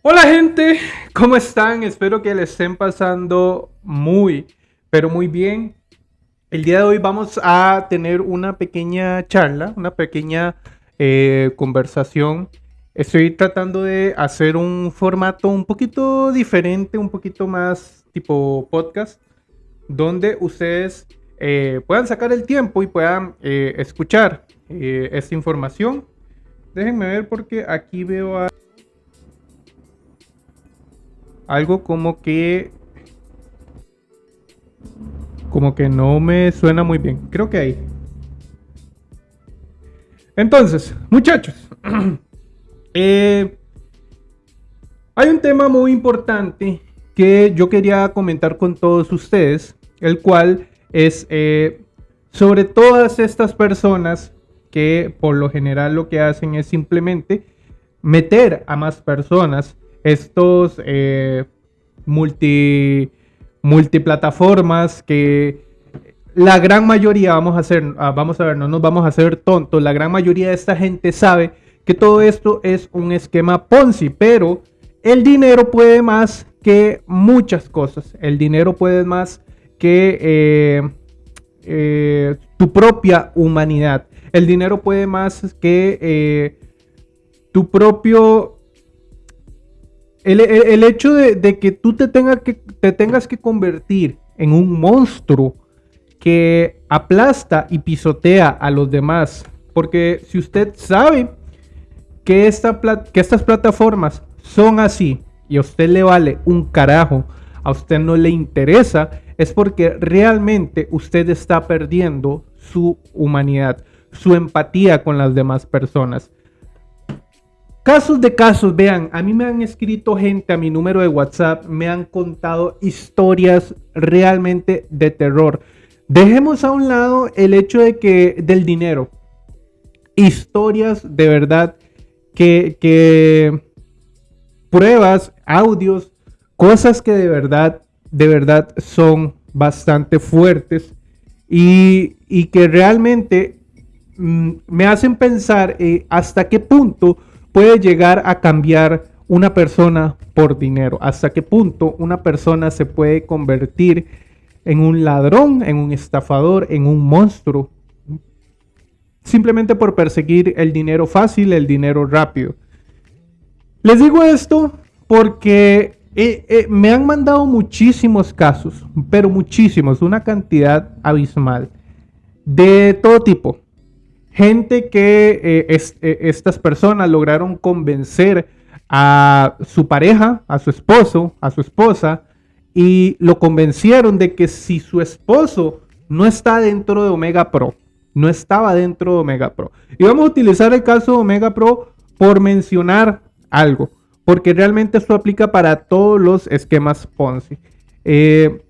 Hola gente, ¿cómo están? Espero que le estén pasando muy, pero muy bien. El día de hoy vamos a tener una pequeña charla, una pequeña eh, conversación. Estoy tratando de hacer un formato un poquito diferente, un poquito más tipo podcast, donde ustedes eh, puedan sacar el tiempo y puedan eh, escuchar esta información. Déjenme ver porque aquí veo a algo como que como que no me suena muy bien. Creo que ahí. Entonces, muchachos, eh, hay un tema muy importante que yo quería comentar con todos ustedes, el cual es eh, sobre todas estas personas que por lo general lo que hacen es simplemente meter a más personas estos eh, multi, multiplataformas que la gran mayoría, vamos a hacer, ah, vamos a ver, no nos vamos a hacer tontos, la gran mayoría de esta gente sabe que todo esto es un esquema Ponzi, pero el dinero puede más que muchas cosas. El dinero puede más que eh, eh, tu propia humanidad. El dinero puede más que tu propio el, hecho de, que tú te, que te tengas que convertir en un monstruo que aplasta y pisotea a los demás. Porque si usted sabe que, esta, que estas plataformas son así y a usted le vale un carajo, a usted no le interesa, es porque realmente usted está perdiendo su humanidad, su empatía con las demás personas. Casos de casos, vean, a mí me han escrito gente a mi número de WhatsApp, me han contado historias realmente de terror. Dejemos a un lado el hecho de que del dinero. Historias de verdad que, que pruebas, audios, cosas que de verdad, de verdad son bastante fuertes y, que realmente mm, me hacen pensar eh, hasta qué punto puede llegar a cambiar una persona por dinero? ¿Hasta qué punto una persona se puede convertir en un ladrón, en un estafador, en un monstruo? Simplemente por perseguir el dinero fácil, el dinero rápido. Les digo esto porque eh, eh, me han mandado muchísimos casos, pero muchísimos, una cantidad abismal, de todo tipo gente que eh, eh, estas personas lograron convencer a su pareja, a su esposo, a su esposa, y lo convencieron de que si su esposo no está dentro de Omega Pro, no estaba dentro de Omega Pro. Y vamos a utilizar el caso de Omega Pro por mencionar algo, porque realmente esto aplica para todos los esquemas Ponzi. Eh,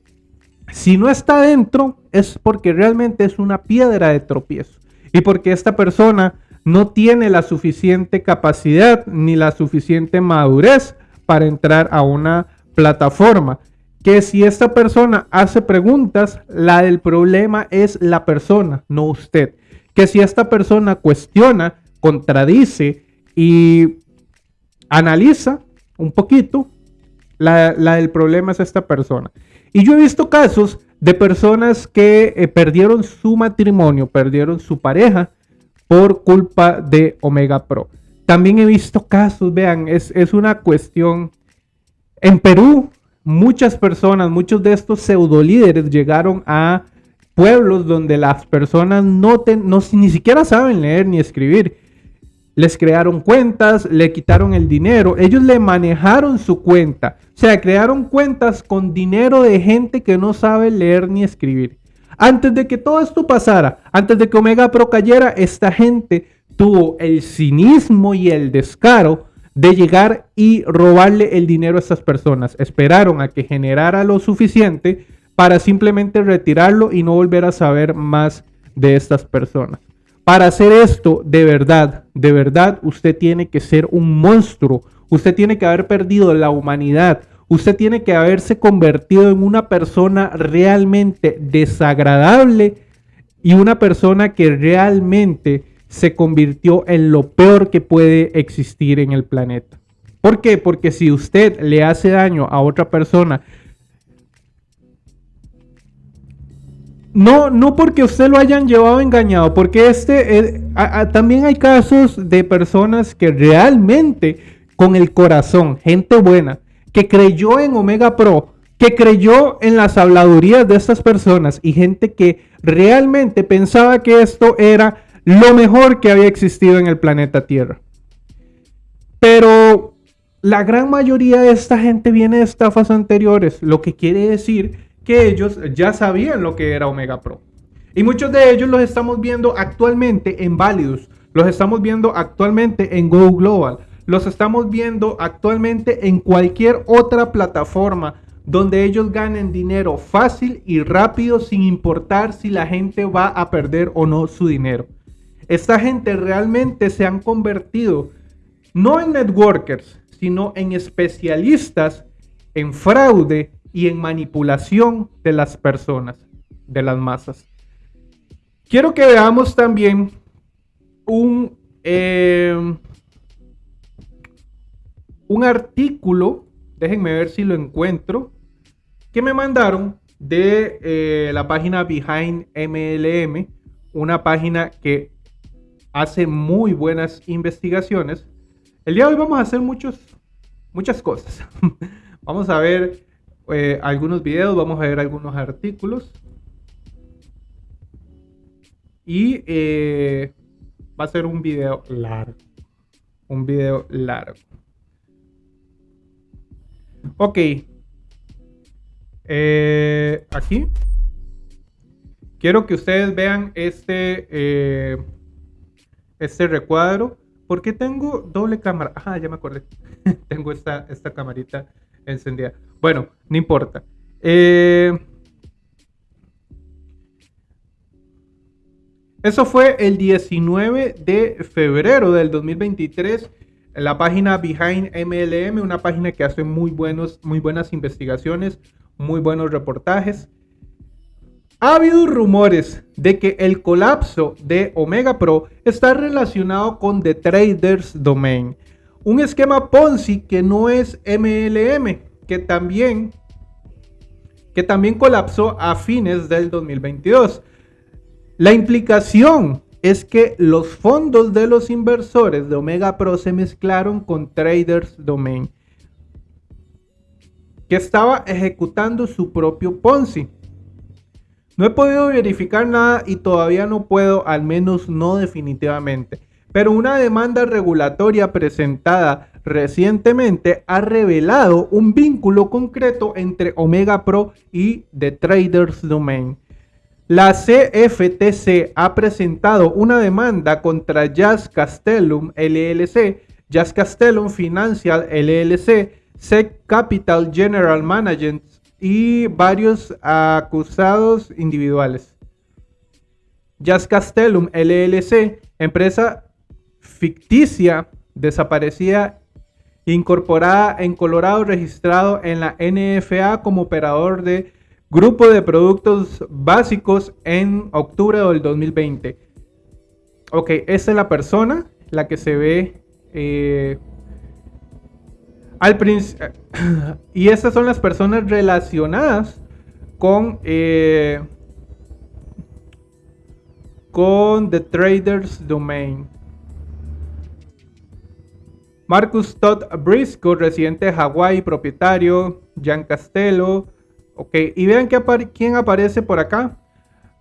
si no está dentro, es porque realmente es una piedra de tropiezo y porque esta persona no tiene la suficiente capacidad ni la suficiente madurez para entrar a una plataforma. Que si esta persona hace preguntas, la del problema es la persona, no usted. Que si esta persona cuestiona, contradice y analiza un poquito, la, del problema es esta persona. Y yo he visto casos de personas que eh, perdieron su matrimonio, perdieron su pareja por culpa de Omega Pro. También he visto casos, vean, es, una cuestión. En Perú, muchas personas, muchos de estos pseudo líderes llegaron a pueblos donde las personas no, no ni siquiera saben leer ni escribir les crearon cuentas, le quitaron el dinero, ellos le manejaron su cuenta. O sea, crearon cuentas con dinero de gente que no sabe leer ni escribir. Antes de que todo esto pasara, antes de que Omega Pro cayera, esta gente tuvo el cinismo y el descaro de llegar y robarle el dinero a estas personas. Esperaron a que generara lo suficiente para simplemente retirarlo y no volver a saber más de estas personas. Para hacer esto de verdad, de verdad, usted tiene que ser un monstruo. Usted tiene que haber perdido la humanidad. Usted tiene que haberse convertido en una persona realmente desagradable y una persona que realmente se convirtió en lo peor que puede existir en el planeta. ¿Por qué? Porque si usted le hace daño a otra persona, no, no porque usted lo hayan llevado engañado, porque este eh, también hay casos de personas que realmente con el corazón, gente buena, que creyó en Omega Pro, que creyó en las habladurías de estas personas y gente que realmente pensaba que esto era lo mejor que había existido en el planeta Tierra. Pero la gran mayoría de esta gente viene de estafas anteriores, lo que quiere decir que ellos ya sabían lo que era Omega Pro. Y muchos de ellos los estamos viendo actualmente en Validus, los estamos viendo actualmente en Go Global, los estamos viendo actualmente en cualquier otra plataforma donde ellos ganen dinero fácil y rápido sin importar si la gente va a perder o no su dinero. Esta gente realmente se han convertido no en networkers, sino en especialistas en fraude y en manipulación de las personas, de las masas. Quiero que veamos también un, eh, un artículo, déjenme ver si lo encuentro, que me mandaron de eh, la página Behind MLM, una página que hace muy buenas investigaciones. El día de hoy vamos a hacer muchos, muchas cosas. vamos a ver eh, algunos videos, vamos a ver algunos artículos. Y eh, va a ser un video largo. Un video largo. Ok. Eh, aquí. Quiero que ustedes vean este, este recuadro. ¿Por qué tengo doble cámara? Ah, ya me acordé. tengo esta, esta camarita encendida. Bueno, no importa. Eh, eso fue el 19 de febrero del 2023 la página Behind MLM, una página que hace muy, buenos, muy buenas investigaciones, muy buenos reportajes. Ha habido rumores de que el colapso de Omega Pro está relacionado con The Traders Domain, un esquema Ponzi que no es MLM, que también, que también colapsó a fines del 2022. La implicación es que los fondos de los inversores de Omega Pro se mezclaron con Traders Domain, que estaba ejecutando su propio Ponzi. No he podido verificar nada y todavía no puedo, al menos no definitivamente. Pero una demanda regulatoria presentada recientemente ha revelado un vínculo concreto entre Omega Pro y The Traders Domain. La CFTC ha presentado una demanda contra Jazz Castellum LLC, Jazz Castellum Financial LLC, SEC Capital General Management y varios acusados individuales. Jazz Castellum LLC, empresa ficticia desaparecida incorporada en Colorado, registrado en la NFA como operador de Grupo de productos básicos en octubre del 2020. Ok, esta es la persona, la que se ve eh, al principio. y estas son las personas relacionadas con, eh, con The Traders Domain. Marcus Todd Briscoe, residente de Hawái, propietario. Jan Castello, Ok, y vean que quién aparece por acá.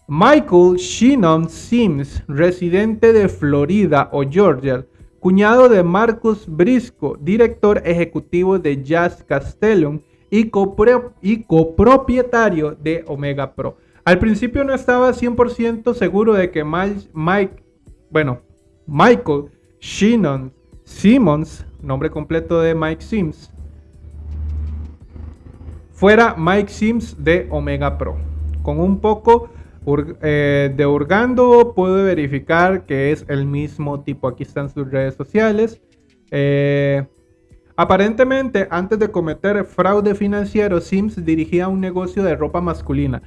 Michael Shannon Sims, residente de Florida o Georgia, cuñado de Marcus Brisco, director ejecutivo de Jazz Castellum y, y copropietario de Omega Pro. Al principio no estaba 100% seguro de que Mike, bueno, Michael Shannon Simmons, nombre completo de Mike Sims, fuera Mike Sims de Omega Pro. Con un poco eh, de hurgando puedo verificar que es el mismo tipo. Aquí están sus redes sociales. Eh, aparentemente, antes de cometer fraude financiero, Sims dirigía un negocio de ropa masculina.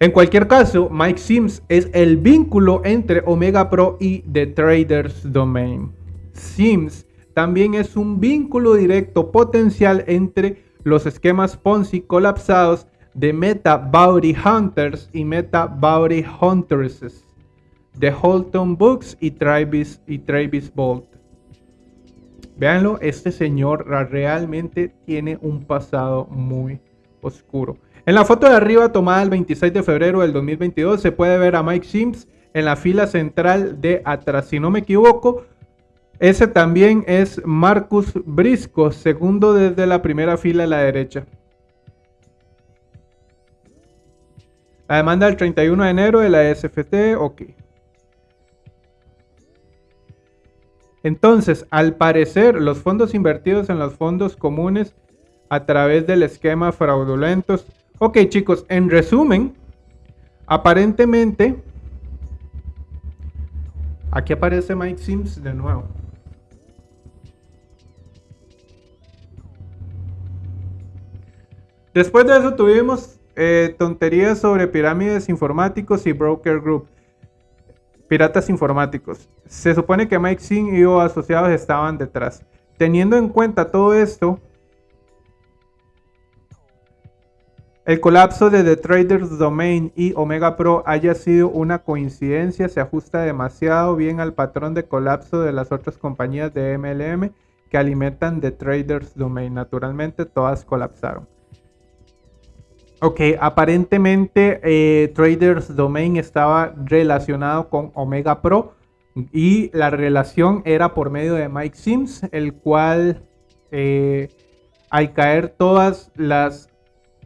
En cualquier caso, Mike Sims es el vínculo entre Omega Pro y The Traders Domain. Sims también es un vínculo directo potencial entre los esquemas Ponzi colapsados de Meta Bounty Hunters y Meta Bounty Huntresses de Holton Books y Travis, y Travis Bolt. Véanlo, este señor realmente tiene un pasado muy oscuro. En la foto de arriba tomada el 26 de febrero del 2022 se puede ver a Mike Sims en la fila central de atrás. Si no me equivoco, ese también es Marcus Brisco, segundo desde la primera fila a la derecha. La demanda del 31 de enero de la SFT, ok. Entonces, al parecer, los fondos invertidos en los fondos comunes a través del esquema fraudulentos. Ok, chicos, en resumen, aparentemente, aquí aparece Mike Sims de nuevo. Después de eso tuvimos eh, tonterías sobre pirámides informáticos y broker group. Piratas informáticos. Se supone que Mike Singh y o asociados estaban detrás. Teniendo en cuenta todo esto, el colapso de The Traders Domain y Omega Pro haya sido una coincidencia se ajusta demasiado bien al patrón de colapso de las otras compañías de MLM que alimentan The Traders Domain. Naturalmente todas colapsaron. Ok, aparentemente eh, Traders Domain estaba relacionado con Omega Pro y la relación era por medio de Mike Sims, el cual eh, al caer todas las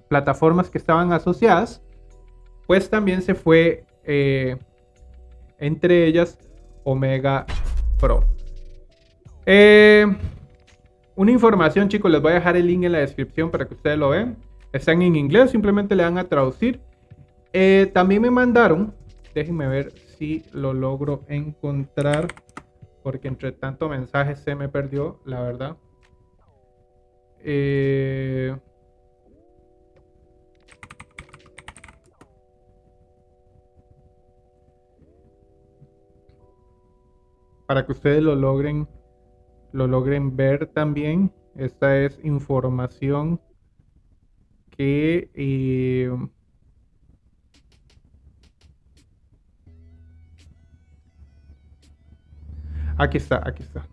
plataformas que estaban asociadas, pues también se fue eh, entre ellas Omega Pro. una información chicos, les voy a dejar el link en la descripción para que ustedes lo vean están en inglés, simplemente le dan a traducir. Eh, también me mandaron, déjenme ver si lo logro encontrar, porque entre tanto mensaje se me perdió, la verdad. Eh, para que ustedes lo logren, lo logren ver también. Esta es información eh, aquí está, aquí está.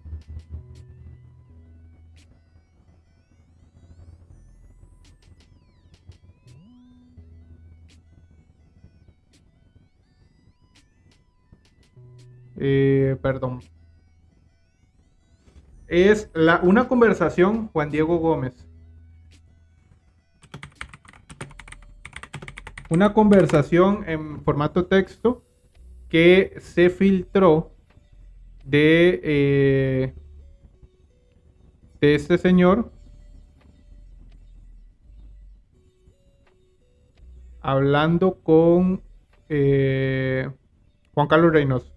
Eh, perdón. Es la, una conversación, Juan Diego Gómez, una conversación en formato texto que se filtró de, eh, de este señor hablando con eh, Juan Carlos Reynoso.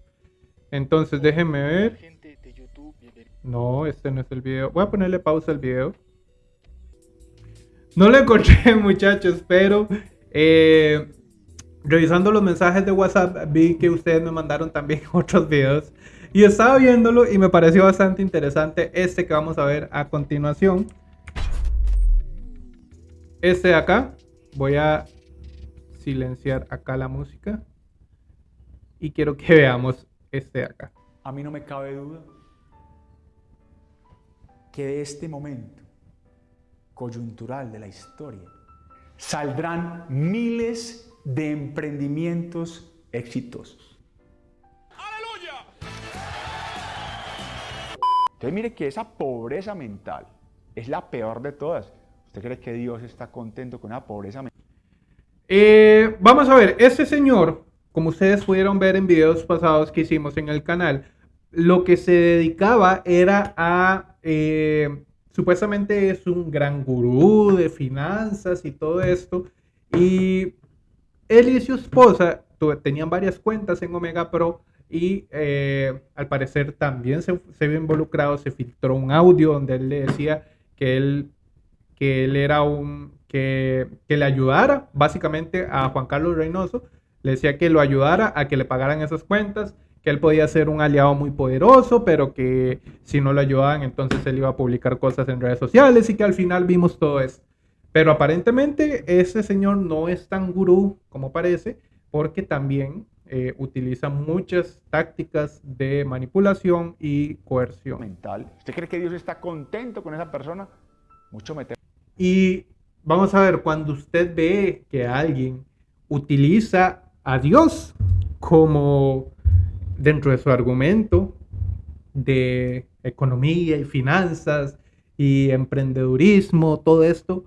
Entonces déjenme ver. No, este no es el video. Voy a ponerle pausa al video. No lo encontré, muchachos, pero eh, revisando los mensajes de WhatsApp, vi que ustedes me mandaron también otros videos. Y estaba viéndolo y me pareció bastante interesante este que vamos a ver a continuación. Este de acá. Voy a silenciar acá la música. Y quiero que veamos este de acá. A mí no me cabe duda que de este momento coyuntural de la historia saldrán miles de emprendimientos exitosos. ¡Aleluya! Entonces mire que esa pobreza mental es la peor de todas. ¿Usted cree que Dios está contento con una pobreza mental? Eh, vamos a ver, este señor, como ustedes pudieron ver en videos pasados que hicimos en el canal, lo que se dedicaba era a eh, supuestamente es un gran gurú de finanzas y todo esto. Y él y su esposa tenían varias cuentas en Omega Pro y eh, al parecer también se, se vio involucrado, se filtró un audio donde él le decía que él, que él era un, que, que le ayudara básicamente a Juan Carlos Reynoso, le decía que lo ayudara a que le pagaran esas cuentas, que él podía ser un aliado muy poderoso, pero que si no lo ayudaban, entonces él iba a publicar cosas en redes sociales y que al final vimos todo eso. Pero aparentemente ese señor no es tan gurú como parece, porque también eh, utiliza muchas tácticas de manipulación y coerción. Mental. ¿Usted cree que Dios está contento con esa persona? Mucho me Y vamos a ver, cuando usted ve que alguien utiliza a Dios como dentro de su argumento de economía y finanzas y emprendedurismo, todo esto,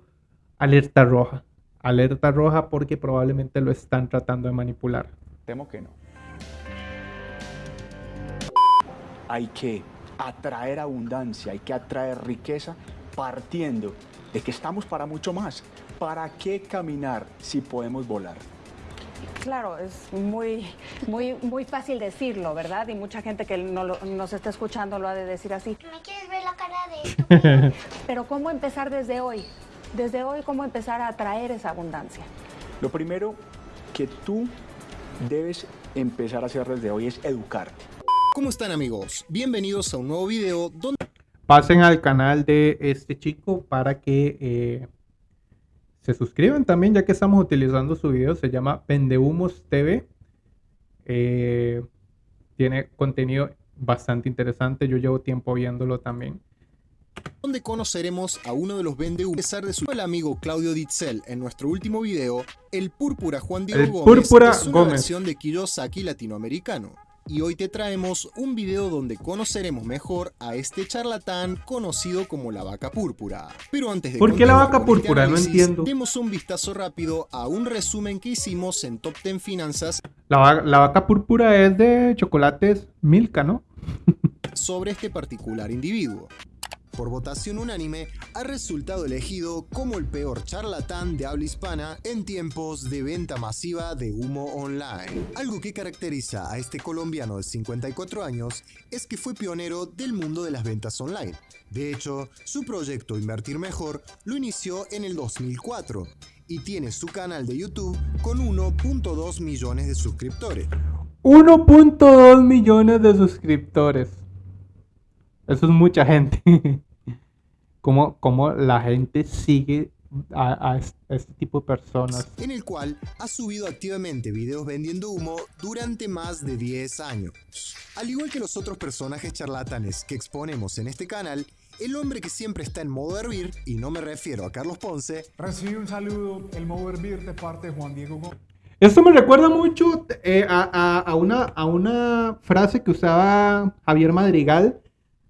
alerta roja. Alerta roja porque probablemente lo están tratando de manipular. Temo que no. Hay que atraer abundancia, hay que atraer riqueza partiendo de que estamos para mucho más. ¿Para qué caminar si podemos volar? Claro, es muy, muy, muy fácil decirlo, ¿verdad? Y mucha gente que no nos está escuchando lo ha de decir así. ¿Me quieres ver la cara de Pero ¿cómo empezar desde hoy? Desde hoy, ¿cómo empezar a atraer esa abundancia? Lo primero que tú debes empezar a hacer desde hoy es educarte. ¿Cómo están amigos? Bienvenidos a un nuevo video donde... Pasen al canal de este chico para que eh, se suscriban también, ya que estamos utilizando su video. Se llama Pendehumos TV. Eh, tiene contenido bastante interesante. Yo llevo tiempo viéndolo también. Donde conoceremos a uno de los vendehumos. A pesar de su el amigo Claudio Ditzel en nuestro último video, el Púrpura Juan Diego Gómez es una versión de Kiyosaki latinoamericano y hoy te traemos un video donde conoceremos mejor a este charlatán conocido como la vaca púrpura. Pero antes de ¿Por qué la vaca púrpura? no entiendo. Demos un vistazo rápido a un resumen que hicimos en Top 10 Finanzas. La, la vaca púrpura es de chocolates Milka, ¿no? sobre este particular individuo por votación unánime, ha resultado elegido como el peor charlatán de habla hispana en tiempos de venta masiva de humo online. Algo que caracteriza a este colombiano de 54 años es que fue pionero del mundo de las ventas online. De hecho, su proyecto Invertir Mejor lo inició en el 2004 y tiene su canal de YouTube con 1.2 millones de suscriptores. 1.2 millones de suscriptores. Eso es mucha gente. cómo, cómo la gente sigue a, este tipo de personas. En el cual ha subido activamente videos vendiendo humo durante más de 10 años. Al igual que los otros personajes charlatanes que exponemos en este canal, el hombre que siempre está en modo hervir, y no me refiero a Carlos Ponce, recibe un saludo, el modo hervir de parte de Juan Diego Gómez. Esto me recuerda mucho eh, a, a, una, a una frase que usaba Javier Madrigal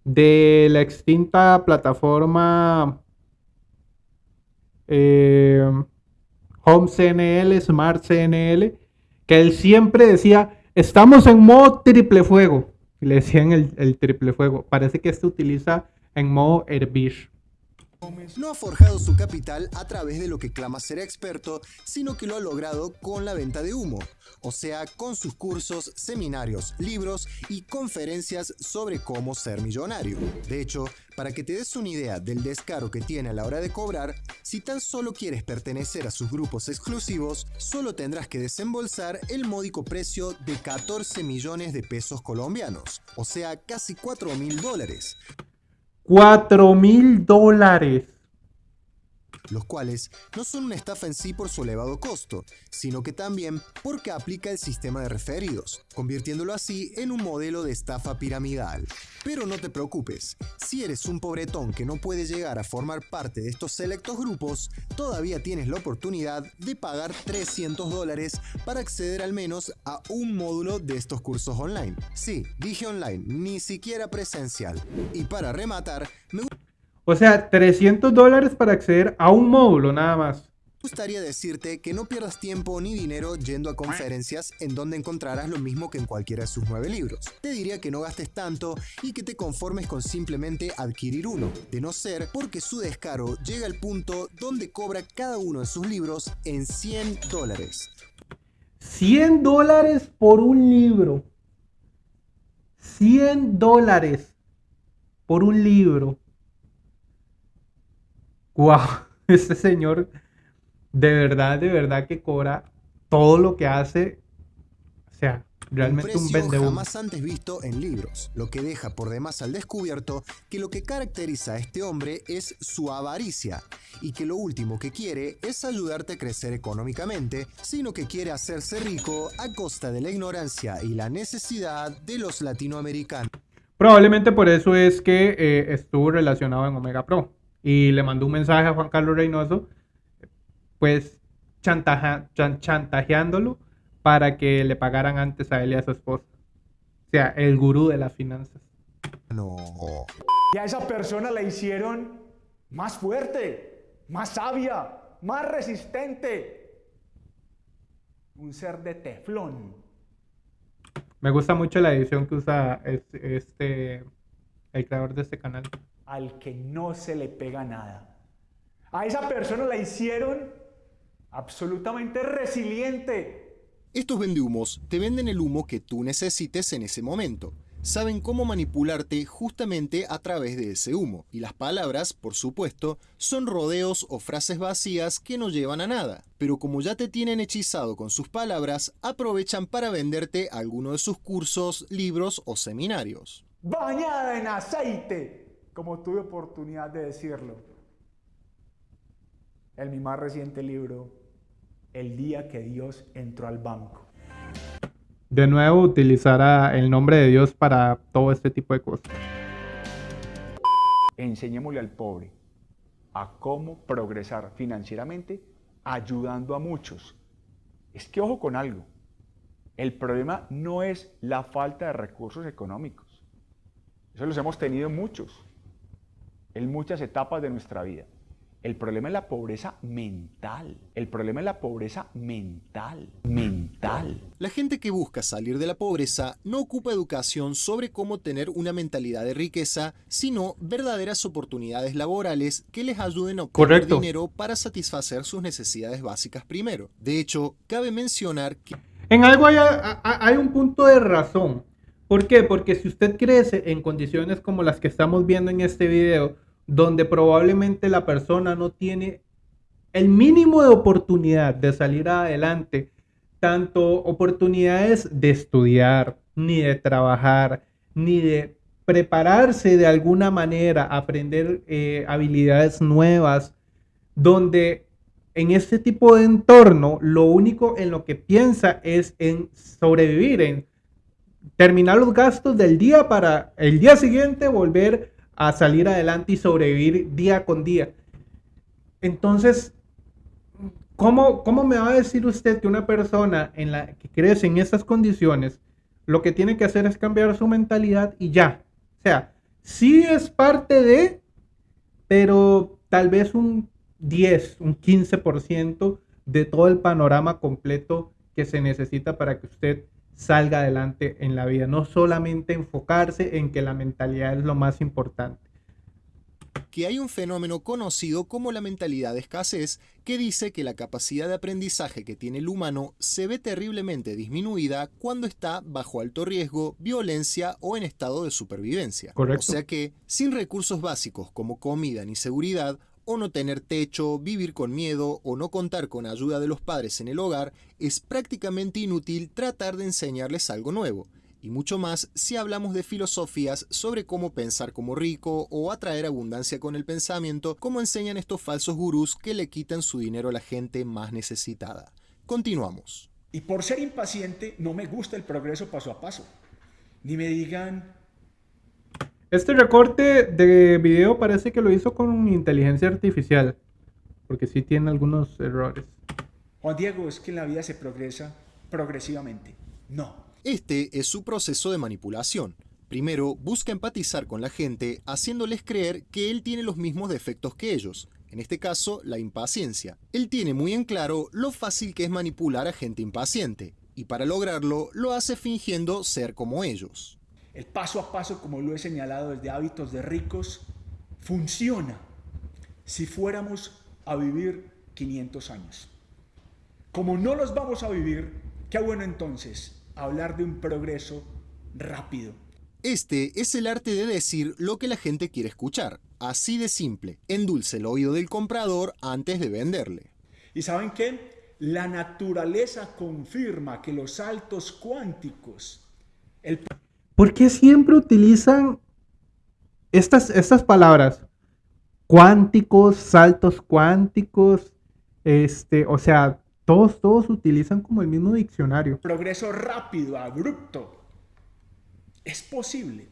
de la extinta plataforma eh, Home CNL, Smart CNL, que él siempre decía, estamos en modo triple fuego. Le decían el, el triple fuego. Parece que este utiliza en modo hervir no ha forjado su capital a través de lo que clama ser experto, sino que lo ha logrado con la venta de humo, o sea, con sus cursos, seminarios, libros y conferencias sobre cómo ser millonario. De hecho, para que te des una idea del descaro que tiene a la hora de cobrar, si tan solo quieres pertenecer a sus grupos exclusivos, solo tendrás que desembolsar el módico precio de 14 millones de pesos colombianos, o sea, casi 4 mil dólares. 4 mil dólares los cuales no son una estafa en sí por su elevado costo, sino que también porque aplica el sistema de referidos, convirtiéndolo así en un modelo de estafa piramidal. Pero no te preocupes, si eres un pobretón que no puede llegar a formar parte de estos selectos grupos, todavía tienes la oportunidad de pagar 300 dólares para acceder al menos a un módulo de estos cursos online. Sí, dije online, ni siquiera presencial. Y para rematar, me o sea, 300 dólares para acceder a un módulo nada más. Me gustaría decirte que no pierdas tiempo ni dinero yendo a conferencias en donde encontrarás lo mismo que en cualquiera de sus nueve libros. Te diría que no gastes tanto y que te conformes con simplemente adquirir uno, de no ser porque su descaro llega al punto donde cobra cada uno de sus libros en 100 dólares. 100 dólares por un libro. 100 dólares por un libro wow, este señor de verdad, de verdad que cobra todo lo que hace. O sea, realmente un, un precio vende jamás antes visto en libros, lo que deja por demás al descubierto que lo que caracteriza a este hombre es su avaricia y que lo último que quiere es ayudarte a crecer económicamente, sino que quiere hacerse rico a costa de la ignorancia y la necesidad de los latinoamericanos. Probablemente por eso es que eh, estuvo relacionado en Omega Pro y le mandó un mensaje a Juan Carlos Reynoso, pues chantaja- chan- chantajeándolo para que le pagaran antes a él y a su esposa. O sea, el gurú de las finanzas. No. Y a esa persona la hicieron más fuerte, más sabia, más resistente. Un ser de teflón. Me gusta mucho la edición que usa es- este, el creador de este canal. Al que no se le pega nada. A esa persona la hicieron absolutamente resiliente. Estos vendehumos te venden el humo que tú necesites en ese momento. Saben cómo manipularte justamente a través de ese humo. Y las palabras, por supuesto, son rodeos o frases vacías que no llevan a nada. Pero como ya te tienen hechizado con sus palabras, aprovechan para venderte alguno de sus cursos, libros o seminarios. Bañada en aceite, como tuve oportunidad de decirlo. En mi más reciente libro, El día que Dios entró al banco. De nuevo, utilizará el nombre de Dios para todo este tipo de cosas. Enseñémosle al pobre a cómo progresar financieramente ayudando a muchos. Es que ojo con algo. El problema no es la falta de recursos económicos. Eso los hemos tenido muchos, en muchas etapas de nuestra vida. El problema es la pobreza mental. El problema es la pobreza mental. Mental. La gente que busca salir de la pobreza no ocupa educación sobre cómo tener una mentalidad de riqueza, sino verdaderas oportunidades laborales que les ayuden a obtener Correcto. dinero para satisfacer sus necesidades básicas primero. De hecho, cabe mencionar que En algo hay, hay un punto de razón. ¿Por qué? Porque si usted crece en condiciones como las que estamos viendo en este video, donde probablemente la persona no tiene el mínimo de oportunidad de salir adelante, tanto oportunidades de estudiar, ni de trabajar, ni de prepararse de alguna manera, aprender eh, habilidades nuevas, donde en este tipo de entorno lo único en lo que piensa es en sobrevivir, en terminar los gastos del día para el día siguiente volver a salir adelante y sobrevivir día con día. Entonces, ¿cómo, cómo me va a decir usted que una persona en la que crece en estas condiciones, lo que tiene que hacer es cambiar su mentalidad y ya? O sea, sí es parte de, pero tal vez un 10, un 15% de todo el panorama completo que se necesita para que usted salga adelante en la vida. No solamente enfocarse en que la mentalidad es lo más importante. que hay un fenómeno conocido como la mentalidad de escasez que dice que la capacidad de aprendizaje que tiene el humano se ve terriblemente disminuida cuando está bajo alto riesgo, violencia o en estado de supervivencia. Correcto. O sea que, sin recursos básicos como comida ni seguridad, o no tener techo, vivir con miedo o no contar con ayuda de los padres en el hogar, es prácticamente inútil tratar de enseñarles algo nuevo. Y mucho más si hablamos de filosofías sobre cómo pensar como rico o atraer abundancia con el pensamiento, como enseñan estos falsos gurús que le quitan su dinero a la gente más necesitada. Continuamos. Y por ser impaciente, no me gusta el progreso paso a paso. Ni me digan, Este recorte de video parece que lo hizo con inteligencia artificial, porque sí tiene algunos errores. Juan Diego, es que en la vida se progresa progresivamente. No. Este es su proceso de manipulación. Primero, busca empatizar con la gente haciéndoles creer que él tiene los mismos defectos que ellos, en este caso la impaciencia. Él tiene muy en claro lo fácil que es manipular a gente impaciente, y para lograrlo lo hace fingiendo ser como ellos. El paso a paso, como lo he señalado desde hábitos de ricos, funciona si fuéramos a vivir 500 años. Como no los vamos a vivir, qué bueno entonces hablar de un progreso rápido. Este es el arte de decir lo que la gente quiere escuchar, así de simple. Endulce el oído del comprador antes de venderle. ¿Y saben qué? La naturaleza confirma que los saltos cuánticos, el ¿Por qué siempre utilizan estas, estas palabras? Cuánticos, saltos cuánticos, este, o sea, todos, todos utilizan como el mismo diccionario. progreso rápido, abrupto, es posible.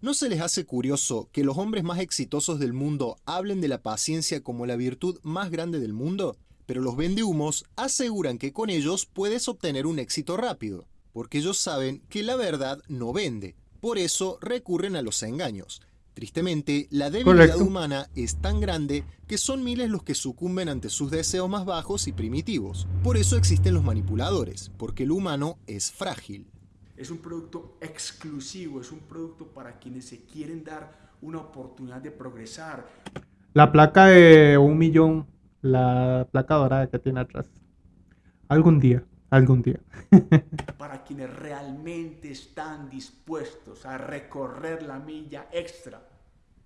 ¿No se les hace curioso que los hombres más exitosos del mundo hablen de la paciencia como la virtud más grande del mundo? Pero los vendehumos aseguran que con ellos puedes obtener un éxito rápido, porque ellos saben que la verdad no vende. Por eso recurren a los engaños. Tristemente, la debilidad Correcto. humana es tan grande que son miles los que sucumben ante sus deseos más bajos y primitivos. Por eso existen los manipuladores, porque el humano es frágil. Es un producto exclusivo, es un producto para quienes se quieren dar una oportunidad de progresar, La placa de un millón, la placa dorada que tiene atrás. Algún día, algún día. para quienes realmente están dispuestos a recorrer la milla extra,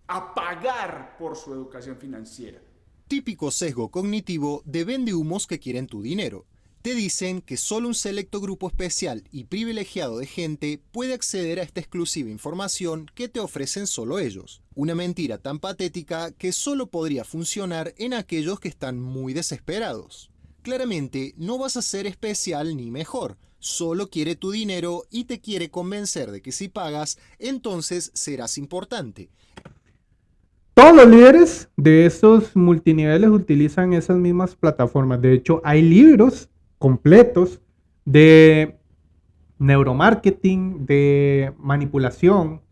a pagar por su educación financiera. Típico sesgo cognitivo de vendehumos que quieren tu dinero. Te dicen que solo un selecto grupo especial y privilegiado de gente puede acceder a esta exclusiva información que te ofrecen solo ellos. Una mentira tan patética que solo podría funcionar en aquellos que están muy desesperados. Claramente no vas a ser especial ni mejor, solo quiere tu dinero y te quiere convencer de que si pagas, entonces serás importante. Todos los líderes de estos multiniveles utilizan esas mismas plataformas. De hecho, hay libros completos de neuromarketing, de manipulación.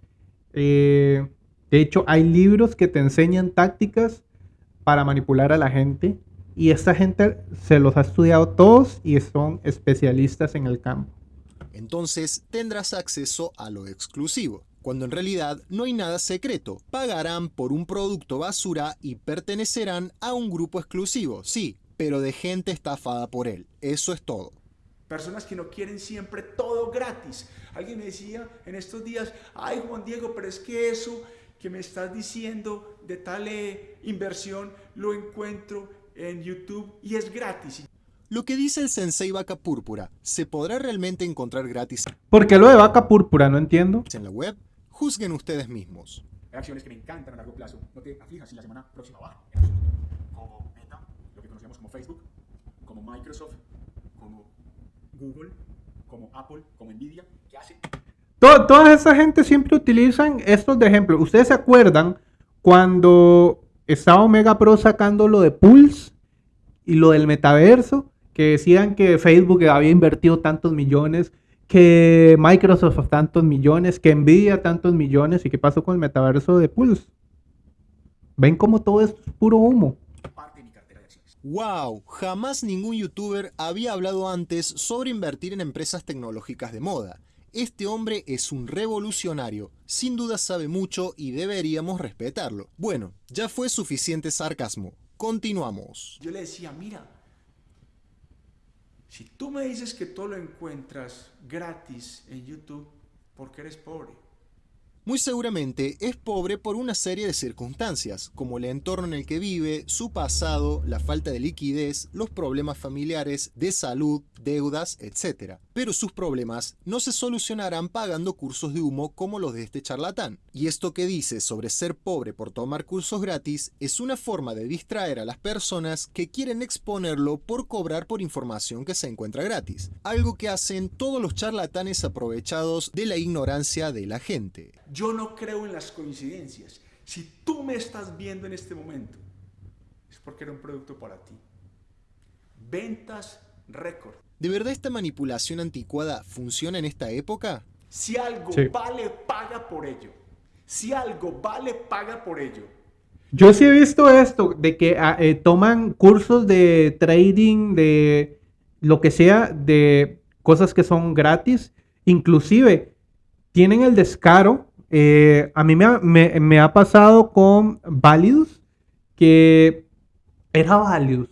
Eh, de hecho, hay libros que te enseñan tácticas para manipular a la gente. Y esta gente se los ha estudiado todos y son especialistas en el campo. Entonces tendrás acceso a lo exclusivo, cuando en realidad no hay nada secreto. Pagarán por un producto basura y pertenecerán a un grupo exclusivo, sí, pero de gente estafada por él. Eso es todo. Personas que no quieren siempre todo gratis. Alguien me decía en estos días, ay Juan Diego, pero es que eso que me estás diciendo de tal eh, inversión lo encuentro en YouTube y es gratis. Lo que dice el sensei vaca púrpura, ¿se podrá realmente encontrar gratis ¿Por qué lo de vaca púrpura? No entiendo. en la web? Juzguen ustedes mismos. Hay acciones que me encantan a largo plazo. No te aflijas si la semana próxima baja. Como Meta, lo que conocemos como Facebook, como Microsoft, como Google, como Apple, como Nvidia, que hace To- toda esa gente siempre utilizan estos de ejemplo. ¿Ustedes se acuerdan cuando estaba Omega Pro sacando lo de Pulse y lo del metaverso? Que decían que Facebook había invertido tantos millones, que Microsoft tantos millones, que Nvidia tantos millones. ¿Y qué pasó con el metaverso de Pulse? ¿Ven cómo todo es puro humo? ¡Wow! Jamás ningún youtuber había hablado antes sobre invertir en empresas tecnológicas de moda. Este hombre es un revolucionario, sin duda sabe mucho y deberíamos respetarlo. Bueno, ya fue suficiente sarcasmo. Continuamos. Yo le decía, mira, si tú me dices que todo lo encuentras gratis en YouTube, porque eres pobre. Muy seguramente es pobre por una serie de circunstancias, como el entorno en el que vive, su pasado, la falta de liquidez, los problemas familiares, de salud, deudas, etc. Pero sus problemas no se solucionarán pagando cursos de humo como los de este charlatán. Y esto que dice sobre ser pobre por tomar cursos gratis es una forma de distraer a las personas que quieren exponerlo por cobrar por información que se encuentra gratis. Algo que hacen todos los charlatanes aprovechados de la ignorancia de la gente. Yo no creo en las coincidencias. Si tú me estás viendo en este momento, es porque era un producto para ti. Ventas récord. ¿De verdad esta manipulación anticuada funciona en esta época? Si algo Sí. vale, paga por ello. Si algo vale, paga por ello. Yo sí he visto esto, de que ah, eh, toman cursos de trading, de lo que sea, de cosas que son gratis. Inclusive, tienen el descaro. eh, a mí me ha, me- me ha pasado con Validus, que era Validus,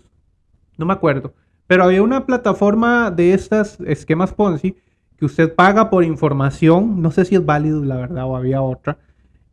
no me acuerdo. Pero había una plataforma de estas esquemas Ponzi que usted paga por información. No sé si es Validus, la verdad, o había otra.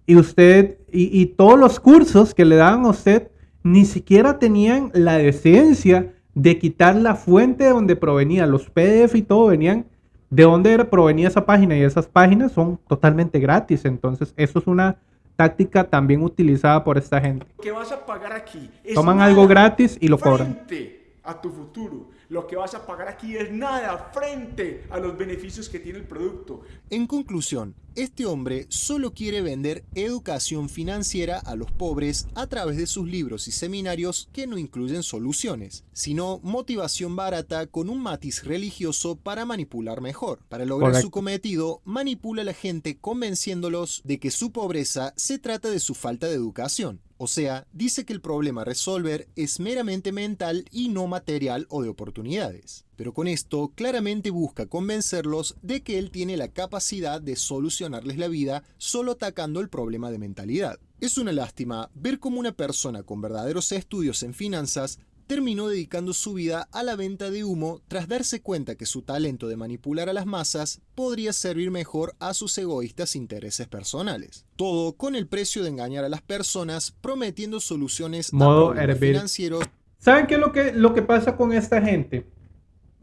Y usted, y, y todos los cursos que le daban a usted, ni siquiera tenían la decencia de quitar la fuente de donde provenía, los PDF y todo venían de dónde provenía esa página y esas páginas son totalmente gratis. Entonces, eso es una táctica también utilizada por esta gente. Que vas a pagar aquí Toman algo gratis y lo cobran. frente a tu futuro. Lo que vas a pagar aquí es nada frente a los beneficios que tiene el producto. En conclusión, este hombre solo quiere vender educación financiera a los pobres a través de sus libros y seminarios que no incluyen soluciones, sino motivación barata con un matiz religioso para manipular mejor. Para lograr Correcto. su cometido, manipula a la gente convenciéndolos de que su pobreza se trata de su falta de educación. O sea, dice que el problema a resolver es meramente mental y no material o de oportunidades. Pero con esto claramente busca convencerlos de que él tiene la capacidad de solucionarles la vida solo atacando el problema de mentalidad. Es una lástima ver cómo una persona con verdaderos estudios en finanzas terminó dedicando su vida a la venta de humo tras darse cuenta que su talento de manipular a las masas podría servir mejor a sus egoístas intereses personales. Todo con el precio de engañar a las personas prometiendo soluciones Modo a problemas financieros ¿Saben qué es lo que, lo que pasa con esta gente?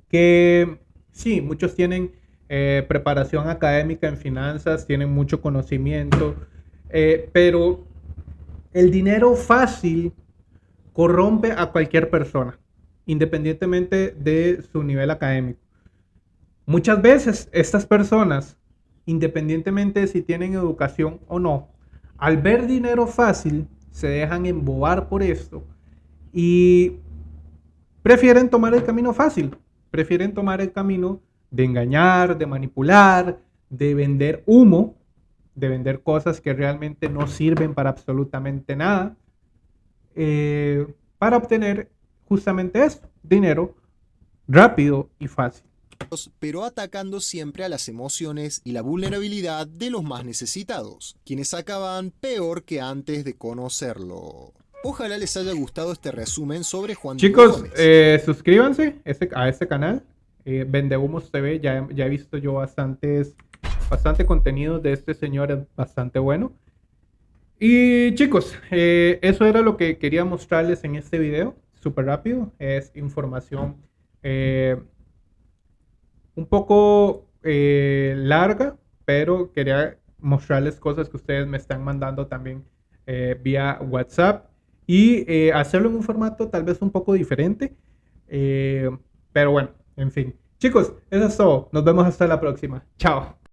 Que sí, muchos tienen eh, preparación académica en finanzas, tienen mucho conocimiento, eh, pero el dinero fácil corrompe a cualquier persona, independientemente de su nivel académico. Muchas veces estas personas, independientemente de si tienen educación o no, al ver dinero fácil, se dejan embobar por esto y prefieren tomar el camino fácil, prefieren tomar el camino de engañar, de manipular, de vender humo, de vender cosas que realmente no sirven para absolutamente nada, eh, para obtener justamente eso, dinero rápido y fácil. pero atacando siempre a las emociones y la vulnerabilidad de los más necesitados, quienes acaban peor que antes de conocerlo. Ojalá les haya gustado este resumen sobre Juan Chicos, eh, suscríbanse este- a este canal, eh, Vendehumos TV, ya, ya he visto yo bastantes, bastante contenido de este señor, es bastante bueno. Y chicos, eh, eso era lo que quería mostrarles en este video, súper rápido, es información eh, un poco eh, larga, pero quería mostrarles cosas que ustedes me están mandando también vía WhatsApp y hacerlo en un formato tal vez un poco diferente. pero bueno, en fin. Chicos, eso es todo. Nos vemos hasta la próxima. Chao.